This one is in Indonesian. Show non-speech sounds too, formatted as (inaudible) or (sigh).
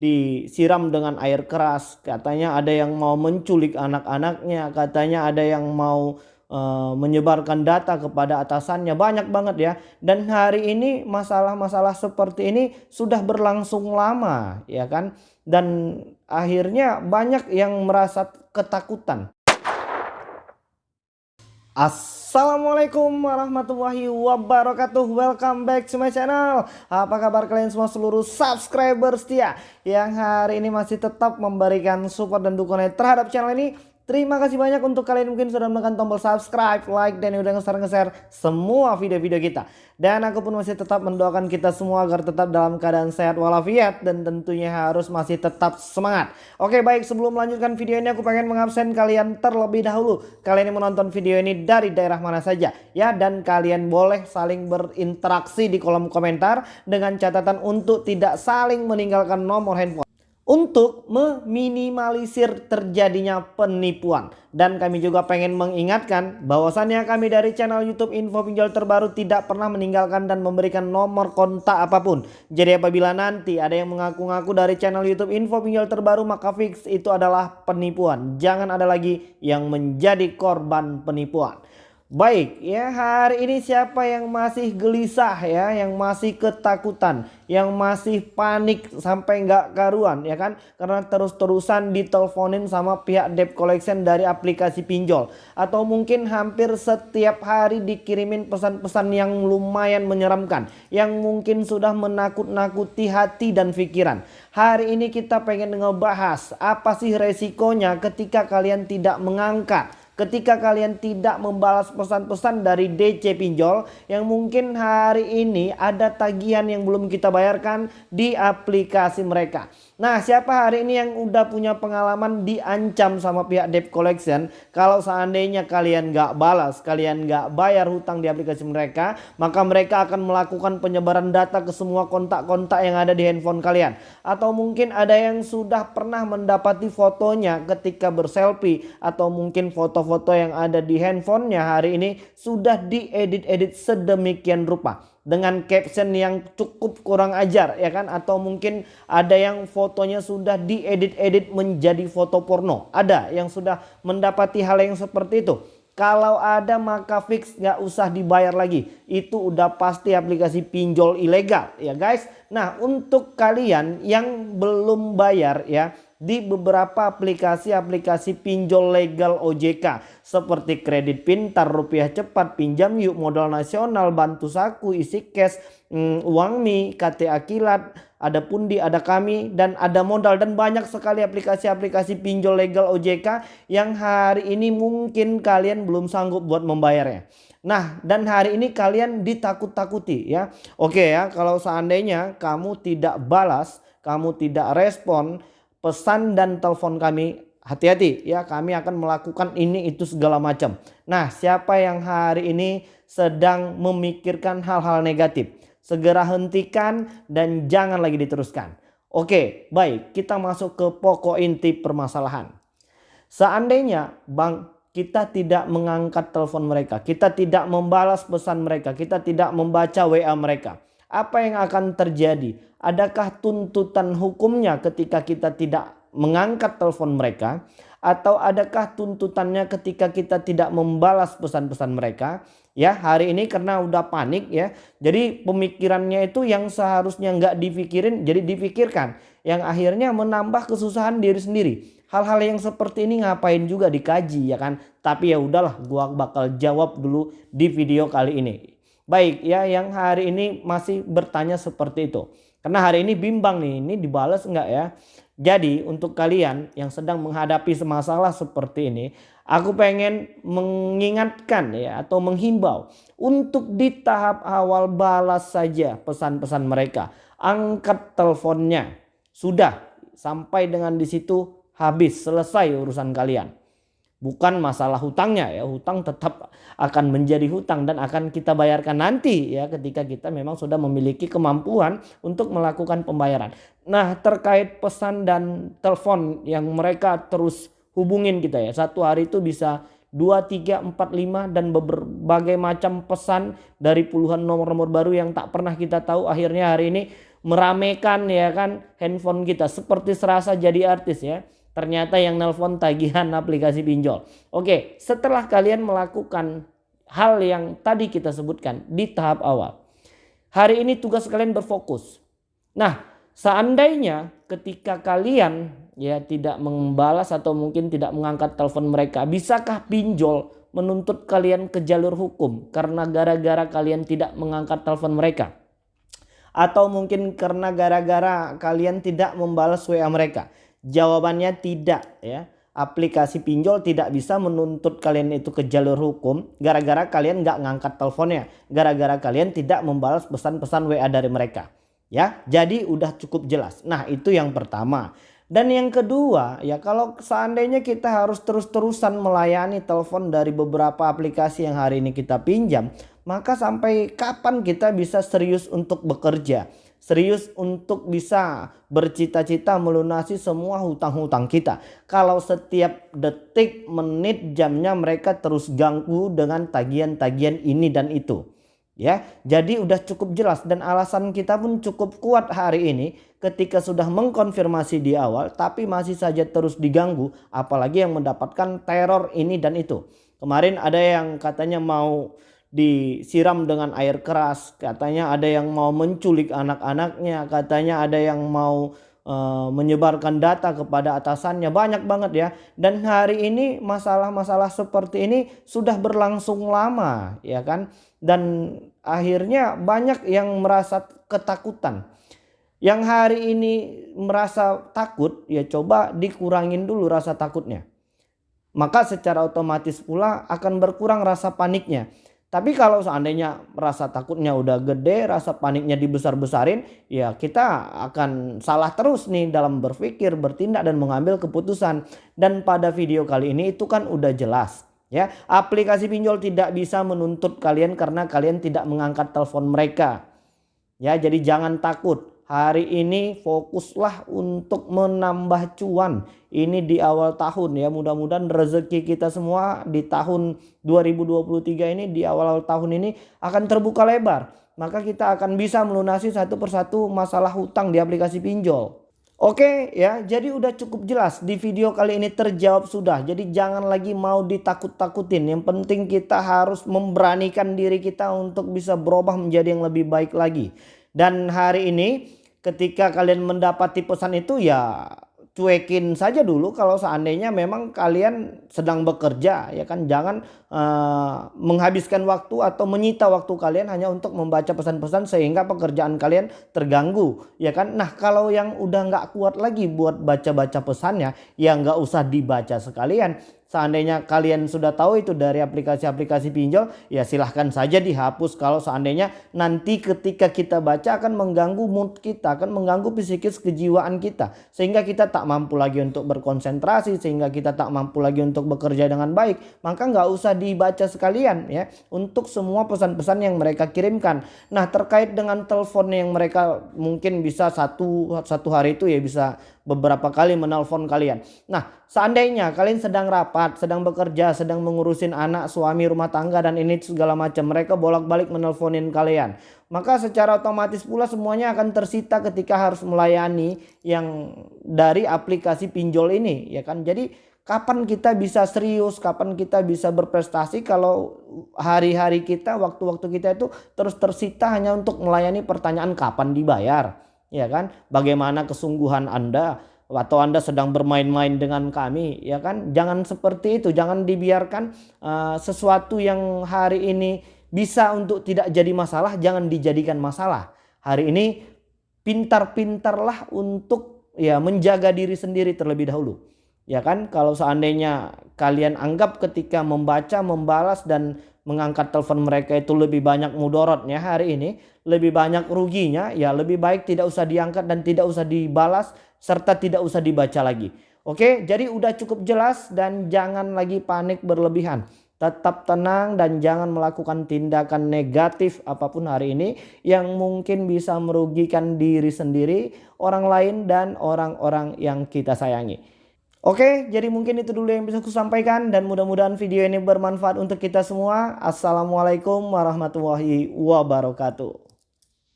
disiram dengan air keras. Katanya ada yang mau menculik anak-anaknya, katanya ada yang mau uh, menyebarkan data kepada atasannya. Banyak banget ya. Dan hari ini masalah-masalah seperti ini sudah berlangsung lama, ya kan? Dan akhirnya banyak yang merasa ketakutan. Assalamualaikum warahmatullahi wabarakatuh. Welcome back to my channel. Apa kabar kalian semua seluruh subscriber setia Yang hari ini masih tetap memberikan support dan dukungan terhadap channel ini Terima kasih banyak untuk kalian mungkin sudah menekan tombol subscribe, like, dan udah nge-share-nge-share semua video-video kita. Dan aku pun masih tetap mendoakan kita semua agar tetap dalam keadaan sehat walafiat dan tentunya harus masih tetap semangat. Oke baik sebelum melanjutkan video ini aku pengen mengabsen kalian terlebih dahulu. Kalian yang menonton video ini dari daerah mana saja ya. Dan kalian boleh saling berinteraksi di kolom komentar dengan catatan untuk tidak saling meninggalkan nomor handphone untuk meminimalisir terjadinya penipuan. Dan kami juga pengen mengingatkan bahwasannya kami dari channel YouTube Info Pinjol Terbaru tidak pernah meninggalkan dan memberikan nomor kontak apa pun. Jadi apabila nanti ada yang mengaku-ngaku dari channel YouTube Info Pinjol Terbaru maka fix itu adalah penipuan. Jangan ada lagi yang menjadi korban penipuan. Baik ya hari ini siapa yang masih gelisah ya yang masih ketakutan yang masih panik sampai nggak karuan ya kan? Karena terus-terusan diteleponin sama pihak debt collection dari aplikasi pinjol. Atau mungkin hampir setiap hari dikirimin pesan-pesan yang lumayan menyeramkan yang mungkin sudah menakut-nakuti hati dan pikiran. Hari ini kita pengen ngebahas apa sih resikonya ketika kalian tidak mengangkat ketika kalian tidak membalas pesan-pesan dari DC pinjol yang mungkin hari ini ada tagihan yang belum kita bayarkan di aplikasi mereka. Nah siapa hari ini yang udah punya pengalaman diancam sama pihak debt collection kalau seandainya kalian gak balas, kalian gak bayar hutang di aplikasi mereka maka mereka akan melakukan penyebaran data ke semua kontak-kontak yang ada di handphone kalian. Atau mungkin ada yang sudah pernah mendapati fotonya ketika berselfie atau mungkin foto-foto yang ada di handphonenya hari ini sudah diedit-edit sedemikian rupa dengan caption yang cukup kurang ajar ya kan? Atau mungkin ada yang fotonya sudah diedit-edit menjadi foto porno. Ada yang sudah mendapati hal yang seperti itu. Kalau ada maka fix nggak usah dibayar lagi. Itu udah pasti aplikasi pinjol ilegal ya guys. Nah untuk kalian yang belum bayar ya di beberapa aplikasi-aplikasi pinjol legal OJK seperti kredit pintar, rupiah cepat, pinjam yuk, modal nasional, bantu saku, isi cash, mm, uang mi, KTA kilat, ada pundi, ada kami dan ada modal dan banyak sekali aplikasi-aplikasi pinjol legal OJK yang hari ini mungkin kalian belum sanggup buat membayarnya. Nah dan hari ini kalian ditakut-takuti ya. Oke ya kalau seandainya kamu tidak balas, kamu tidak respon pesan dan telepon kami hati-hati ya kami akan melakukan ini itu segala macam. Nah siapa yang hari ini sedang memikirkan hal-hal negatif segera hentikan dan jangan lagi diteruskan. Oke baik kita masuk ke pokok inti permasalahan. Seandainya bang kita tidak mengangkat telepon mereka, kita tidak membalas pesan mereka, kita tidak membaca WA mereka. Apa yang akan terjadi? Adakah tuntutan hukumnya ketika kita tidak mengangkat telepon mereka? Atau adakah tuntutannya ketika kita tidak membalas pesan-pesan mereka? Ya hari ini karena udah panik ya. Jadi pemikirannya itu yang seharusnya nggak dipikirin jadi dipikirkan. Yang akhirnya menambah kesusahan diri sendiri. Hal-hal yang seperti ini ngapain juga dikaji ya kan. Tapi ya udahlah gua bakal jawab dulu di video kali ini. Baik ya yang hari ini masih bertanya seperti itu. Karena hari ini bimbang nih, ini dibalas enggak ya? Jadi untuk kalian yang sedang menghadapi masalah seperti ini, aku pengen mengingatkan ya atau menghimbau untuk di tahap awal balas saja pesan-pesan mereka. Angkat teleponnya. Sudah sampai dengan di situ habis selesai urusan kalian bukan masalah hutangnya ya hutang tetap akan menjadi hutang dan akan kita bayarkan nanti ya ketika kita memang sudah memiliki kemampuan untuk melakukan pembayaran. Nah terkait pesan dan telepon yang mereka terus hubungin kita ya satu hari itu bisa 2, 3, 4, 5 dan berbagai macam pesan dari puluhan nomor-nomor baru yang tak pernah kita tahu akhirnya hari ini meramaikan ya kan handphone kita seperti serasa jadi artis ya. Ternyata yang nelpon tagihan (laughs) aplikasi pinjol. Oke, setelah kalian melakukan hal yang tadi kita sebutkan di tahap awal. Hari ini tugas kalian berfokus. Nah, seandainya ketika kalian ya tidak membalas atau mungkin tidak mengangkat telepon mereka, bisakah pinjol menuntut kalian ke jalur hukum karena gara-gara kalian tidak mengangkat telepon mereka? Atau mungkin karena gara-gara kalian tidak membalas WA mereka? Jawabannya tidak ya. Aplikasi pinjol tidak bisa menuntut kalian itu ke jalur hukum gara-gara kalian nggak ngangkat teleponnya. Gara-gara kalian tidak membalas pesan-pesan WA dari mereka. Ya, jadi udah cukup jelas. Nah, itu yang pertama. Dan yang kedua, ya kalau seandainya kita harus terus-terusan melayani telepon dari beberapa aplikasi yang hari ini kita pinjam, maka sampai kapan kita bisa serius untuk bekerja? Serius untuk bisa bercita-cita melunasi semua hutang-hutang kita. Kalau setiap detik, menit, jamnya mereka terus ganggu dengan tagihan-tagihan ini dan itu. Ya, jadi udah cukup jelas dan alasan kita pun cukup kuat hari ini ketika sudah mengkonfirmasi di awal tapi masih saja terus diganggu apalagi yang mendapatkan teror ini dan itu. Kemarin ada yang katanya mau disiram dengan air keras. Katanya ada yang mau menculik anak-anaknya, katanya ada yang mau uh, menyebarkan data kepada atasannya. Banyak banget ya. Dan hari ini masalah-masalah seperti ini sudah berlangsung lama, ya kan? Dan akhirnya banyak yang merasa ketakutan. Yang hari ini merasa takut, ya coba dikurangin dulu rasa takutnya. Maka secara otomatis pula akan berkurang rasa paniknya. Tapi kalau seandainya rasa takutnya udah gede, rasa paniknya dibesar-besarin, ya kita akan salah terus nih dalam berpikir, bertindak dan mengambil keputusan. Dan pada video kali ini itu kan udah jelas. Ya, aplikasi pinjol tidak bisa menuntut kalian karena kalian tidak mengangkat telepon mereka. Ya, jadi jangan takut hari ini fokuslah untuk menambah cuan. Ini di awal tahun ya mudah-mudahan rezeki kita semua di tahun 2023 ini di awal-awal tahun ini akan terbuka lebar. Maka kita akan bisa melunasi satu persatu masalah hutang di aplikasi pinjol. Oke ya jadi udah cukup jelas di video kali ini terjawab sudah. Jadi jangan lagi mau ditakut-takutin. Yang penting kita harus memberanikan diri kita untuk bisa berubah menjadi yang lebih baik lagi. Dan hari ini ketika kalian mendapati pesan itu ya cuekin saja dulu kalau seandainya memang kalian sedang bekerja ya kan? Jangan uh, menghabiskan waktu atau menyita waktu kalian hanya untuk membaca pesan-pesan sehingga pekerjaan kalian terganggu ya kan? Nah kalau yang udah nggak kuat lagi buat baca-baca pesannya ya nggak usah dibaca sekalian Seandainya kalian sudah tahu itu dari aplikasi-aplikasi pinjol, ya silahkan saja dihapus kalau seandainya nanti ketika kita baca akan mengganggu mood kita, akan mengganggu psikis kejiwaan kita. Sehingga kita tak mampu lagi untuk berkonsentrasi, sehingga kita tak mampu lagi untuk bekerja dengan baik. Maka nggak usah dibaca sekalian ya untuk semua pesan-pesan yang mereka kirimkan. Nah terkait dengan telepon yang mereka mungkin bisa satu, satu hari itu ya bisa beberapa kali menelpon kalian. Nah, seandainya kalian sedang rapat, sedang bekerja, sedang mengurusin anak, suami, rumah tangga dan ini segala macam, mereka bolak-balik menelponin kalian. Maka secara otomatis pula semuanya akan tersita ketika harus melayani yang dari aplikasi pinjol ini, ya kan? Jadi kapan kita bisa serius, kapan kita bisa berprestasi kalau hari-hari kita, waktu-waktu kita itu terus tersita hanya untuk melayani pertanyaan kapan dibayar ya kan? Bagaimana kesungguhan Anda atau Anda sedang bermain-main dengan kami, ya kan? Jangan seperti itu, jangan dibiarkan uh, sesuatu yang hari ini bisa untuk tidak jadi masalah, jangan dijadikan masalah. Hari ini pintar-pintarlah untuk ya menjaga diri sendiri terlebih dahulu. Ya kan? Kalau seandainya kalian anggap ketika membaca, membalas dan mengangkat telepon mereka itu lebih banyak mudorotnya hari ini, lebih banyak ruginya, ya lebih baik tidak usah diangkat dan tidak usah dibalas serta tidak usah dibaca lagi. Oke, jadi udah cukup jelas dan jangan lagi panik berlebihan. Tetap tenang dan jangan melakukan tindakan negatif apa pun hari ini yang mungkin bisa merugikan diri sendiri, orang lain dan orang-orang yang kita sayangi. Oke, jadi mungkin itu dulu yang bisa aku sampaikan dan mudah-mudahan video ini bermanfaat untuk kita semua. Assalamualaikum warahmatullahi wabarakatuh.